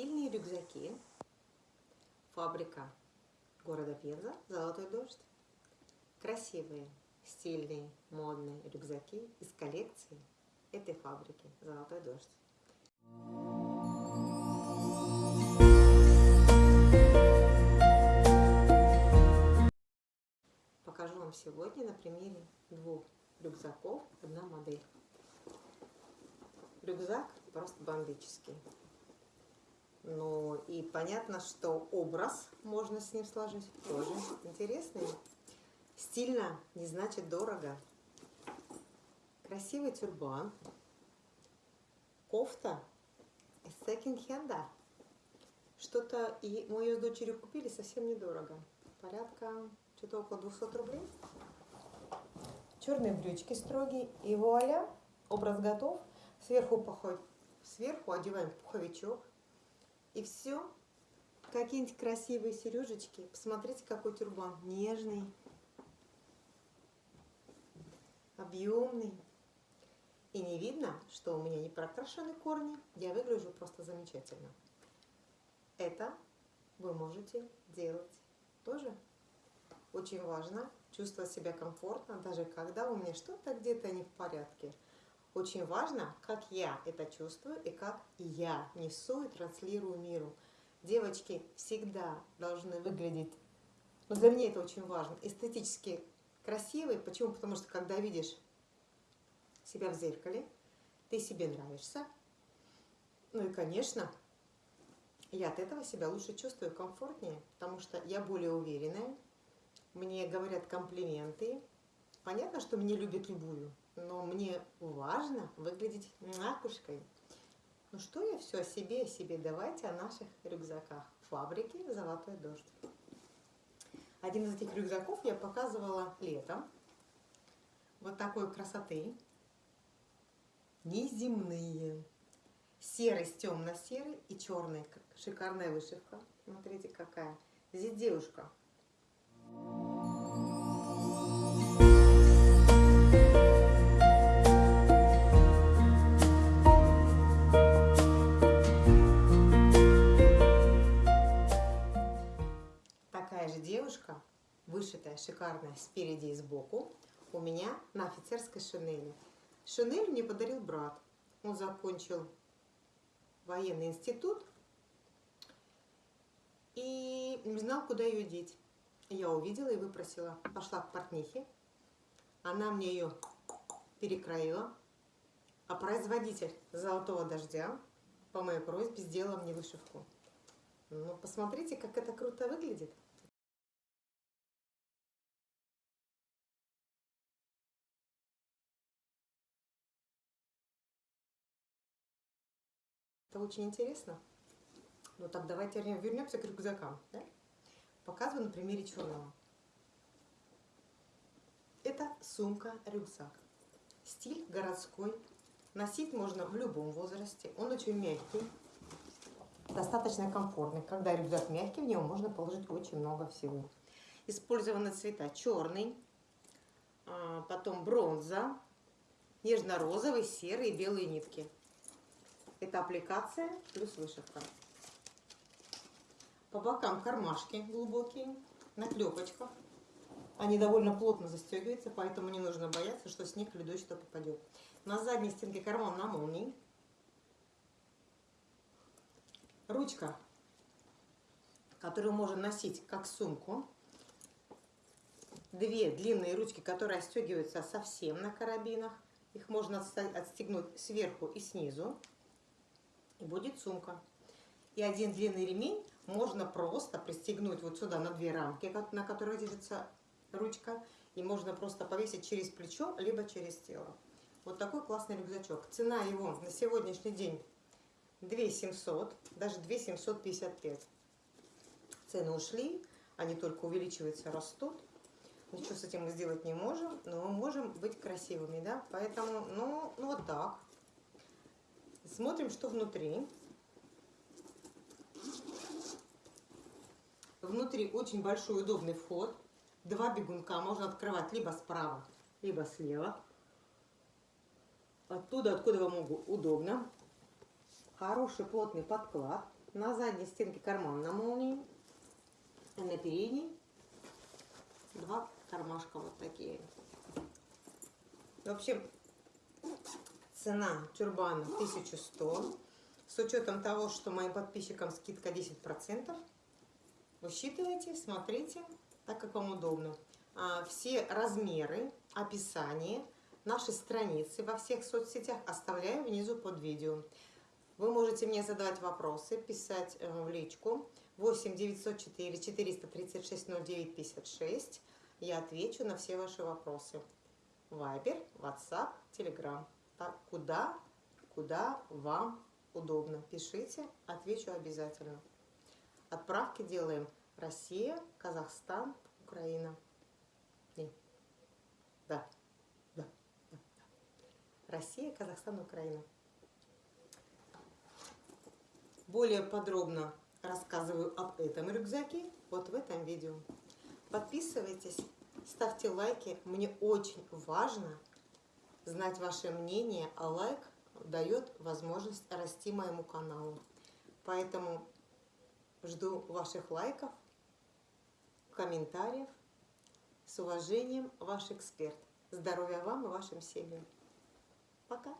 Стильные рюкзаки. Фабрика города Пенза. Золотой дождь. Красивые, стильные, модные рюкзаки из коллекции этой фабрики Золотой дождь. Покажу вам сегодня на примере двух рюкзаков одна модель. Рюкзак просто бомбический. Ну и понятно, что образ можно с ним сложить. Тоже интересный. Стильно не значит дорого. Красивый тюрбан. Кофта из секонд-хенда. Что-то и мы ее с дочерью купили совсем недорого. Порядка что-то около 200 рублей. Черные брючки строгие. И вуаля, образ готов. Сверху, пухов... Сверху одеваем пуховичок и все. Какие-нибудь красивые сережечки. Посмотрите, какой тюрбан. Нежный. Объемный. И не видно, что у меня не прокрашены корни. Я выгляжу просто замечательно. Это вы можете делать тоже. Очень важно чувствовать себя комфортно, даже когда у меня что-то где-то не в порядке. Очень важно, как я это чувствую и как я несу и транслирую миру. Девочки всегда должны выглядеть, ну, для меня это очень важно, эстетически красивые. Почему? Потому что когда видишь себя в зеркале, ты себе нравишься. Ну и, конечно, я от этого себя лучше чувствую, комфортнее, потому что я более уверенная, мне говорят комплименты. Понятно, что меня любят любую, но мне важно выглядеть макушкой. Ну что я все о себе, о себе. Давайте о наших рюкзаках. Фабрики «Золотой дождь». Один из этих рюкзаков я показывала летом. Вот такой красоты. Неземные. Серый с темно-серый и черный. Шикарная вышивка. Смотрите, какая. Здесь девушка девушка, спереди и сбоку, у меня на офицерской шинели. Шинель мне подарил брат. Он закончил военный институт и не знал, куда ее деть. Я увидела и выпросила. Пошла к портнихе. Она мне ее перекроила. А производитель «Золотого дождя» по моей просьбе сделала мне вышивку. Ну, посмотрите, как это круто выглядит. Это очень интересно. Ну так давайте вернемся к рюкзакам. Да? Показываю на примере черного. Это сумка-рюкзак. Стиль городской. Носить можно в любом возрасте. Он очень мягкий, достаточно комфортный. Когда рюкзак мягкий, в него можно положить очень много всего. Использованы цвета черный, а, потом бронза, нежно-розовый, серый белые нитки. Это аппликация плюс вышивка. По бокам кармашки глубокие, на клепочках. Они довольно плотно застегиваются, поэтому не нужно бояться, что снег или дождь что попадет. На задней стенке карман на молнии. Ручка, которую можно носить как сумку. Две длинные ручки, которые отстегиваются совсем на карабинах. Их можно отстегнуть сверху и снизу будет сумка. И один длинный ремень можно просто пристегнуть вот сюда на две рамки, на которых держится ручка. И можно просто повесить через плечо, либо через тело. Вот такой классный рюкзачок. Цена его на сегодняшний день 2 700, даже 2 755. Цены ушли, они только увеличиваются, растут. Ничего с этим мы сделать не можем, но мы можем быть красивыми, да? Поэтому, ну, ну вот так. Смотрим, что внутри. Внутри очень большой удобный вход. Два бегунка можно открывать либо справа, либо слева. Оттуда, откуда вам удобно. Хороший плотный подклад. На задней стенке карман на молнии. А на передней два кармашка вот такие. В общем, цена тюрбана 1100. С учетом того, что моим подписчикам скидка 10%. Высчитывайте, смотрите, так как вам удобно. А, все размеры, описание, наши страницы во всех соцсетях оставляю внизу под видео. Вы можете мне задавать вопросы, писать э, в личку 8 904 436 09 56. Я отвечу на все ваши вопросы. Вайбер, WhatsApp, Telegram. Так, куда, куда вам удобно. Пишите, отвечу обязательно. Отправки делаем Россия, Казахстан, Украина. Не. Да. Да. да. Россия, Казахстан, Украина. Более подробно рассказываю об этом рюкзаке вот в этом видео. Подписывайтесь, ставьте лайки. Мне очень важно знать ваше мнение, а лайк дает возможность расти моему каналу. Поэтому жду ваших лайков, комментариев. С уважением, ваш эксперт. Здоровья вам и вашим семьям. Пока!